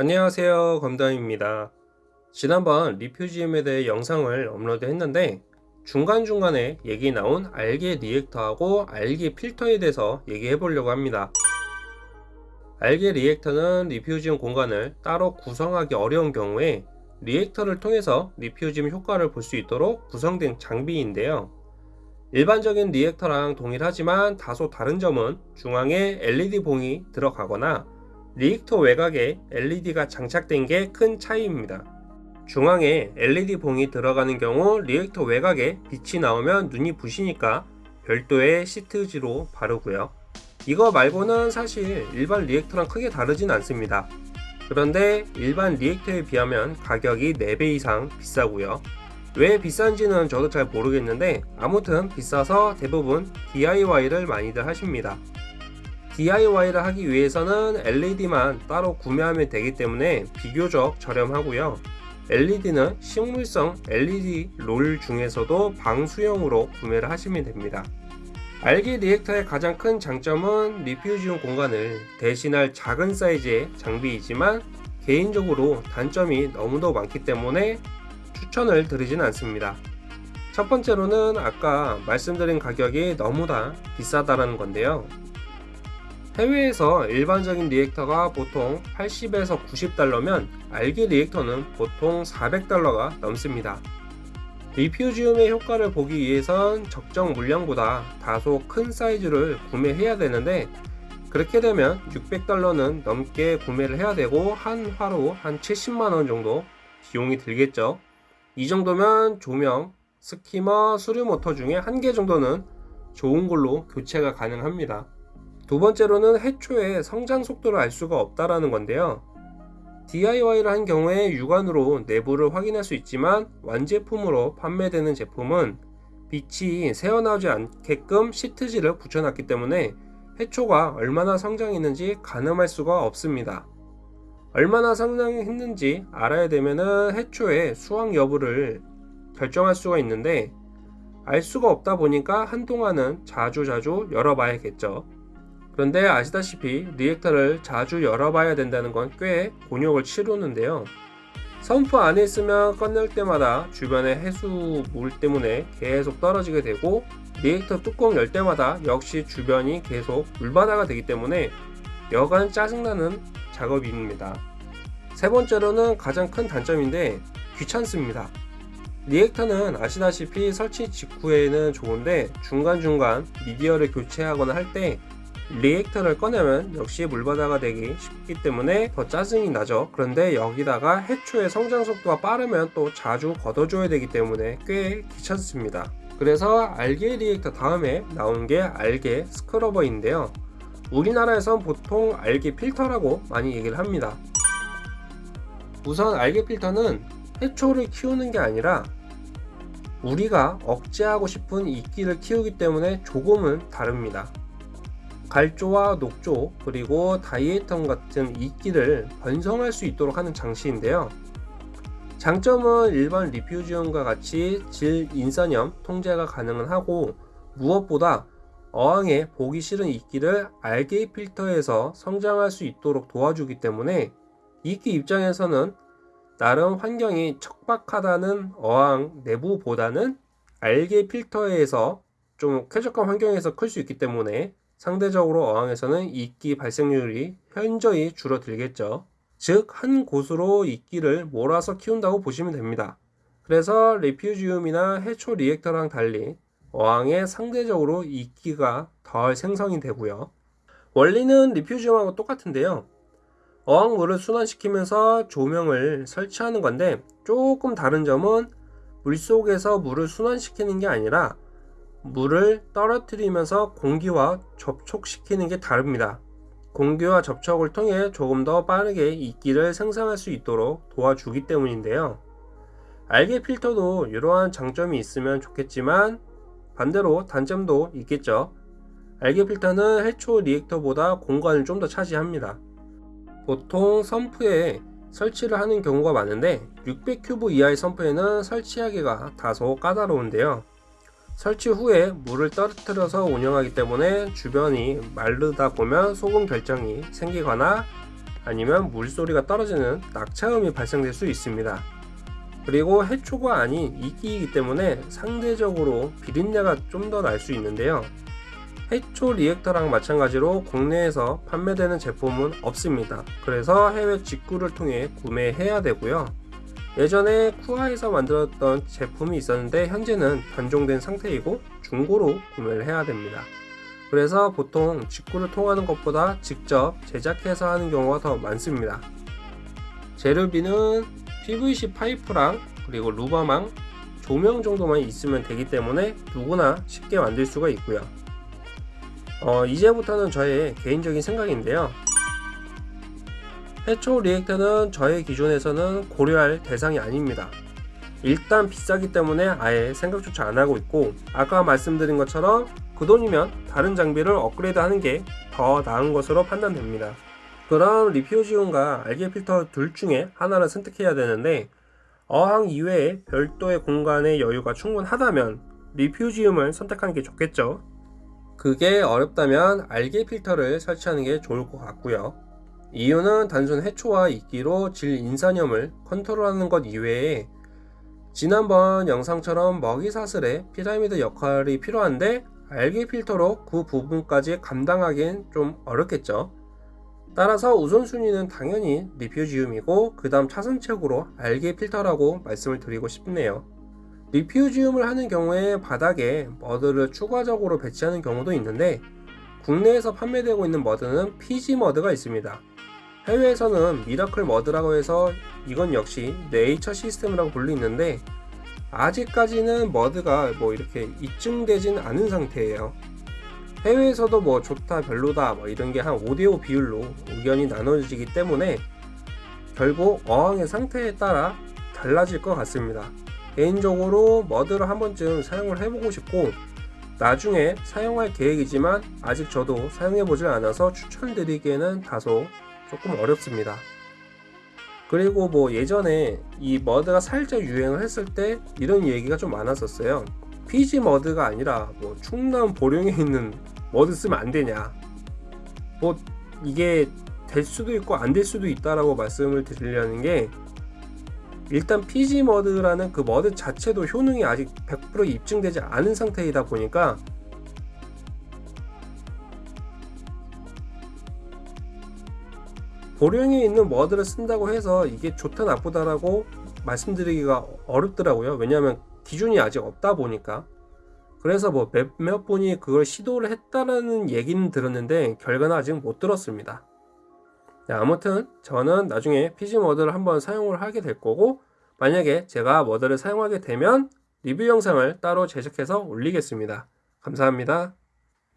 안녕하세요 검담입니다. 지난번 refugium에 대해 영상을 업로드 했는데 중간중간에 얘기 나온 algae reactor하고 algae 필터에 대해서 얘기해 보려고 합니다. algae reactor는 refugium 공간을 따로 구성하기 어려운 경우에 reactor를 통해서 refugium 효과를 볼 수 있도록 구성된 장비인데요. 일반적인 reactor랑 동일하지만 다소 다른 점은 중앙에 LED 봉이 들어가거나 reactor 외곽에 LED가 장착된 게 큰 차이입니다. 중앙에 LED 봉이 들어가는 경우 reactor 외곽에 빛이 나오면 눈이 부시니까 별도의 시트지로 바르고요. 이거 말고는 사실 일반 reactor랑 크게 다르진 않습니다. 그런데 일반 reactor에 비하면 가격이 4배 이상 비싸고요. 왜 비싼지는 저도 잘 모르겠는데 아무튼 비싸서 대부분 DIY를 많이들 하십니다. DIY를 하기 위해서는 LED만 따로 구매하면 되기 때문에 비교적 저렴하고요. LED는 식물성 LED 롤 중에서도 방수형으로 구매를 하시면 됩니다. 알게 리액터의 가장 큰 장점은 리퓨지온 공간을 대신할 작은 사이즈의 장비이지만 개인적으로 단점이 너무도 많기 때문에 추천을 드리진 않습니다. 첫 번째로는 아까 말씀드린 가격이 너무나 비싸다는 건데요. 해외에서 일반적인 reactor가 보통 80에서 90달러면 algae reactor는 보통 400달러가 넘습니다. refugium의 효과를 보기 위해선 적정 물량보다 다소 큰 사이즈를 구매해야 되는데 그렇게 되면 600달러는 넘게 구매를 해야 되고 한 화로 한 70만원 정도 비용이 들겠죠. 이 정도면 조명, skimmer, 수류 모터 중에 한 개 정도는 좋은 걸로 교체가 가능합니다. 두 번째로는 해초의 성장 속도를 알 수가 없다라는 건데요. DIY를 한 경우에 육안으로 내부를 확인할 수 있지만 완제품으로 판매되는 제품은 빛이 새어나오지 않게끔 시트지를 붙여놨기 때문에 해초가 얼마나 성장했는지 가늠할 수가 없습니다. 얼마나 성장했는지 알아야 되면 해초의 수확 여부를 결정할 수가 있는데 알 수가 없다 보니까 한동안은 자주자주 열어봐야겠죠. 그런데 아시다시피 reactor를 자주 열어봐야 된다는 건 꽤 곤욕을 치르는데요. sump 안에 있으면 꺼낼 때마다 주변의 해수 물 때문에 계속 떨어지게 되고 reactor 뚜껑 열 때마다 역시 주변이 계속 물바다가 되기 때문에 여간 짜증나는 작업입니다. 세 번째로는 가장 큰 단점인데 귀찮습니다. reactor는 아시다시피 설치 직후에는 좋은데 중간중간 미디어를 교체하거나 할 때 reactor를 꺼내면 역시 물바다가 되기 쉽기 때문에 더 짜증이 나죠. 그런데 여기다가 해초의 성장 속도가 빠르면 또 자주 걷어줘야 되기 때문에 꽤 귀찮습니다. 그래서 algae reactor 다음에 나온 게 algae scrubber인데요. 우리나라에선 보통 알게 필터라고 많이 얘기를 합니다. 우선 알게 필터는 해초를 키우는 게 아니라 우리가 억제하고 싶은 이끼를 키우기 때문에 조금은 다릅니다. 갈조와 녹조 그리고 다이에톤 같은 이끼를 번성할 수 있도록 하는 장치인데요. 장점은 일반 리퓨지온과 같이 질 인산염 통제가 가능 하고 무엇보다 어항에 보기 싫은 이끼를 알게 필터에서 성장할 수 있도록 도와주기 때문에 이끼 입장에서는 나름 환경이 척박하다는 어항 내부보다는 알게 필터에서 좀 쾌적한 환경에서 클 수 있기 때문에 상대적으로 어항에서는 이끼 발생률이 현저히 줄어들겠죠. 즉, 한 곳으로 이끼를 몰아서 키운다고 보시면 됩니다. 그래서 리퓨지움이나 해초 리액터랑 달리 어항에 상대적으로 이끼가 덜 생성이 되고요. 원리는 리퓨지움하고 똑같은데요. 어항물을 순환시키면서 조명을 설치하는 건데 조금 다른 점은 물속에서 물을 순환시키는 게 아니라 물을 떨어뜨리면서 공기와 접촉시키는 게 다릅니다. 공기와 접촉을 통해 조금 더 빠르게 이끼를 생성할 수 있도록 도와주기 때문인데요. 알게 필터도 이러한 장점이 있으면 좋겠지만 반대로 단점도 있겠죠. 알게 필터는 해초 리액터보다 공간을 좀 더 차지합니다. 보통 선프에 설치를 하는 경우가 많은데 600큐브 이하의 선프에는 설치하기가 다소 까다로운데요 설치 후에 물을 떨어뜨려서 운영하기 때문에 주변이 마르다 보면 소금 결정이 생기거나 아니면 물소리가 떨어지는 낙차음이 발생될 수 있습니다. 그리고 해초가 아닌 이끼이기 때문에 상대적으로 비린내가 좀 더 날 수 있는데요. 해초 리액터랑 마찬가지로 국내에서 판매되는 제품은 없습니다. 그래서 해외 직구를 통해 구매해야 되고요. 예전에 쿠아에서 만들었던 제품이 있었는데 현재는 단종된 상태이고 중고로 구매를 해야 됩니다. 그래서 보통 직구를 통하는 것보다 직접 제작해서 하는 경우가 더 많습니다. 재료비는 PVC 파이프랑 그리고 루버망, 조명 정도만 있으면 되기 때문에 누구나 쉽게 만들 수가 있고요. 어, 이제부터는 저의 개인적인 생각인데요. 해초 리액터는 저의 기준에서는 고려할 대상이 아닙니다. 일단 비싸기 때문에 아예 생각조차 안 하고 있고 아까 말씀드린 것처럼 그 돈이면 다른 장비를 업그레이드 하는 게 더 나은 것으로 판단됩니다. 그럼 리퓨지온과 알게 필터 둘 중에 하나를 선택해야 되는데 어항 이외에 별도의 공간의 여유가 충분하다면 리퓨지움을 선택하는 게 좋겠죠. 그게 어렵다면 알게 필터를 설치하는 게 좋을 것 같고요. 이유는 단순 해초와 이끼로 질 인산염을 컨트롤하는 것 이외에 지난번 영상처럼 먹이 사슬에 피라미드 역할이 필요한데 algae 필터로 그 부분까지 감당하기엔 좀 어렵겠죠. 따라서 우선순위는 당연히 refugium이고 그 다음 차선책으로 algae 필터라고 말씀을 드리고 싶네요. refugium을 하는 경우에 바닥에 mud를 추가적으로 배치하는 경우도 있는데 국내에서 판매되고 있는 mud는 PG mud가 있습니다. 해외에서는 Miracle Mud라고 해서 이건 역시 네이처 시스템이라고 불리는데 아직까지는 머드가 뭐 이렇게 입증되진 않은 상태예요. 해외에서도 뭐 좋다 별로다 뭐 이런 게 한 5대5 비율로 의견이 나눠지기 때문에 결국 어항의 상태에 따라 달라질 것 같습니다. 개인적으로 머드를 한 번쯤 사용을 해보고 싶고 나중에 사용할 계획이지만 아직 저도 사용해보질 않아서 추천드리기에는 다소 조금 어렵습니다. 그리고 뭐 예전에 이 머드가 살짝 유행을 했을 때 이런 얘기가 좀 많았었어요. PG 머드가 아니라 뭐 충남 보령에 있는 머드 쓰면 안 되냐. 뭐 이게 될 수도 있고 안 될 수도 있다라고 말씀을 드리려는 게 일단 PG 머드라는 그 머드 자체도 효능이 아직 100% 입증되지 않은 상태이다 보니까 보령에 있는 머드를 쓴다고 해서 이게 좋다 나쁘다라고 말씀드리기가 어렵더라고요. 왜냐하면 기준이 아직 없다 보니까. 그래서 뭐 몇몇 분이 그걸 시도를 했다라는 얘기는 들었는데 결과는 아직 못 들었습니다. 네, 아무튼 저는 나중에 머드를 한번 사용을 하게 될 거고 만약에 제가 머드를 사용하게 되면 리뷰 영상을 따로 제작해서 올리겠습니다. 감사합니다.